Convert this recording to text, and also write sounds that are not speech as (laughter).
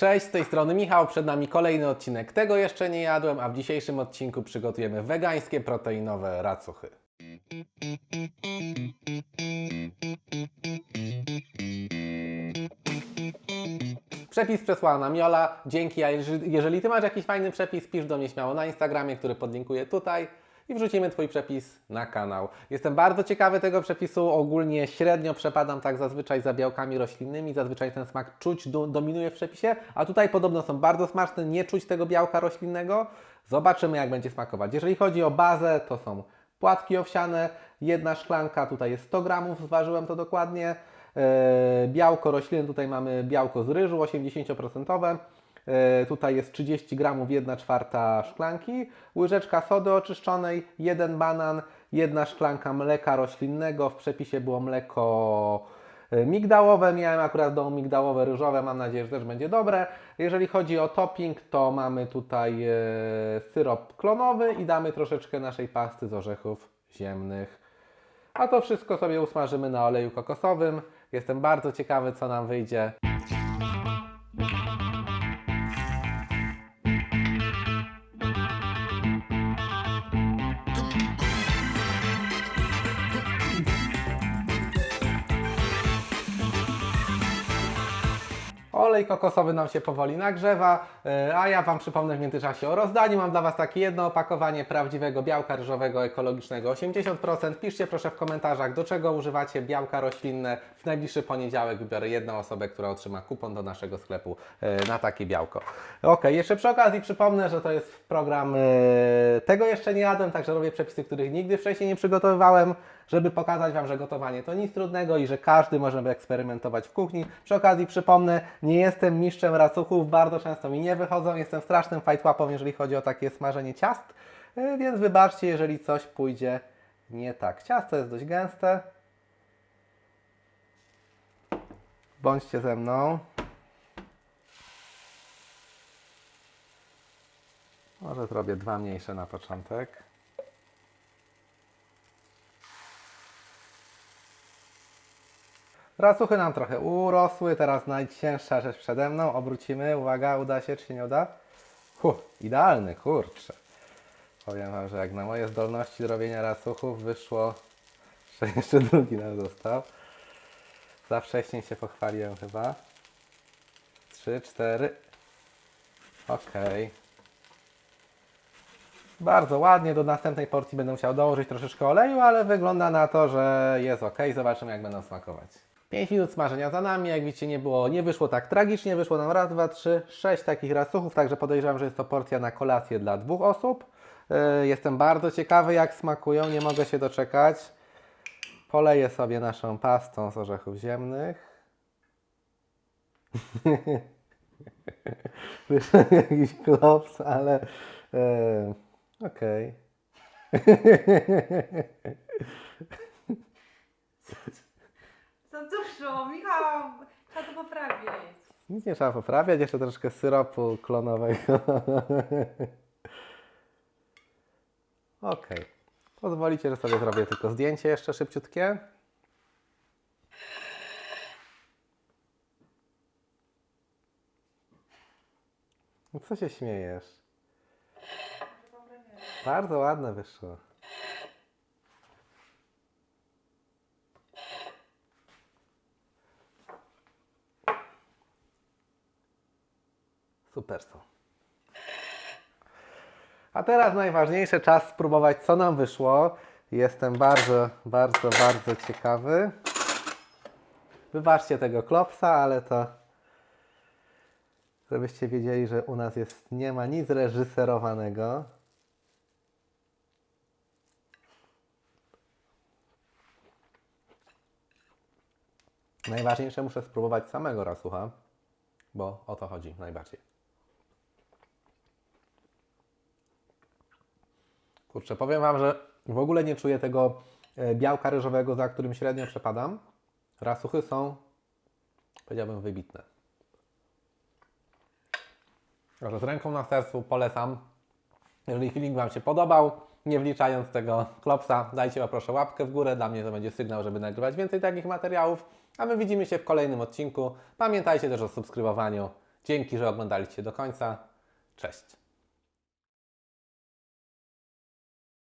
Cześć, z tej strony Michał, przed nami kolejny odcinek. Tego jeszcze nie jadłem, a w dzisiejszym odcinku przygotujemy wegańskie proteinowe racuchy. Przepis przesłała nam Jola, dzięki, a jeżeli, Ty masz jakiś fajny przepis, pisz do mnie śmiało na Instagramie, który podlinkuję tutaj i wrzucimy Twój przepis na kanał. Jestem bardzo ciekawy tego przepisu, ogólnie średnio przepadam tak zazwyczaj za białkami roślinnymi, zazwyczaj ten smak czuć do, dominuje w przepisie, a tutaj podobno są bardzo smaczne, nie czuć tego białka roślinnego. Zobaczymy jak będzie smakować. Jeżeli chodzi o bazę, to są płatki owsiane, jedna szklanka, tutaj jest 100 gramów, zważyłem to dokładnie. E, białko roślinne, tutaj mamy białko z ryżu 80%. E, Tutaj jest 30 gramów, 1 czwarta szklanki, łyżeczka sody oczyszczonej, jeden banan, jedna szklanka mleka roślinnego. W przepisie było mleko e, migdałowe, miałem akurat domu migdałowe, ryżowe, mam nadzieję, że też będzie dobre. Jeżeli chodzi o topping, to mamy tutaj e, syrop klonowy i damy troszeczkę naszej pasty z orzechów ziemnych. A to wszystko sobie usmażymy na oleju kokosowym. Jestem bardzo ciekawy, co nam wyjdzie. Olej kokosowy nam się powoli nagrzewa, e, a ja Wam przypomnę w międzyczasie o rozdaniu. Mam dla Was takie jedno opakowanie prawdziwego białka ryżowego ekologicznego 80%. Piszcie proszę w komentarzach, do czego używacie białka roślinne. W najbliższy poniedziałek wybiorę jedną osobę, która otrzyma kupon do naszego sklepu e, na takie białko. Ok, jeszcze przy okazji przypomnę, że to jest program e, Tego jeszcze nie jadłem, także robię przepisy, których nigdy wcześniej nie przygotowywałem żeby pokazać Wam, że gotowanie to nic trudnego i że każdy może eksperymentować w kuchni. Przy okazji przypomnę, nie jestem mistrzem racuchów, bardzo często mi nie wychodzą, jestem strasznym fajtłapą, jeżeli chodzi o takie smażenie ciast, yy, więc wybaczcie, jeżeli coś pójdzie nie tak. Ciasto jest dość gęste. Bądźcie ze mną. Może zrobię dwa mniejsze na początek. Racuchy nam trochę urosły, teraz najcięższa rzecz przede mną. Obrócimy, uwaga, uda się czy nie uda? Huh, idealny, kurczę. Powiem Wam, że jak na moje zdolności do robienia racuchów wyszło, (laughs) że jeszcze drugi nam został. Za wcześnie się pochwaliłem chyba. Trzy, cztery. Okej. Bardzo ładnie, do następnej porcji będę musiał dołożyć troszeczkę oleju, ale wygląda na to, że jest ok. Zobaczymy jak będą smakować. 5 minut smażenia za nami, jak widzicie nie było, nie wyszło tak tragicznie, wyszło nam raz, dwa, trzy, sześć takich racuchów, także podejrzewam, że jest to porcja na kolację dla dwóch osób. Yy, Jestem bardzo ciekawy jak smakują, nie mogę się doczekać. Poleję sobie naszą pastą z orzechów ziemnych. (laughs) Wyszedł jakiś klops, ale yy, okej. (laughs) Za dużo, Michał! Trzeba to poprawić. Nic nie trzeba poprawiać, jeszcze troszkę syropu klonowego. (laughs) ok. Pozwolicie, że sobie zrobię tylko zdjęcie jeszcze szybciutkie. No co się śmiejesz? Bardzo ładne wyszło. Super są. A teraz najważniejsze, czas spróbować, co nam wyszło. Jestem bardzo, bardzo, bardzo ciekawy. Wybaczcie tego klopsa, ale to żebyście wiedzieli, że u nas jest, nie ma nic reżyserowanego. Najważniejsze muszę spróbować samego rasucha, bo o to chodzi najbardziej. Kurczę, powiem Wam, że w ogóle nie czuję tego e, białka ryżowego, za którym średnio przepadam. Rasuchy są, powiedziałbym, wybitne. Także z ręką na sercu polecam. Jeżeli filmik Wam się podobał, nie wliczając tego klopsa, dajcie proszę łapkę w górę. Dla mnie to będzie sygnał, żeby nagrywać więcej takich materiałów. A my widzimy się w kolejnym odcinku. Pamiętajcie też o subskrybowaniu Dzięki, że oglądaliście do końca. Cześć.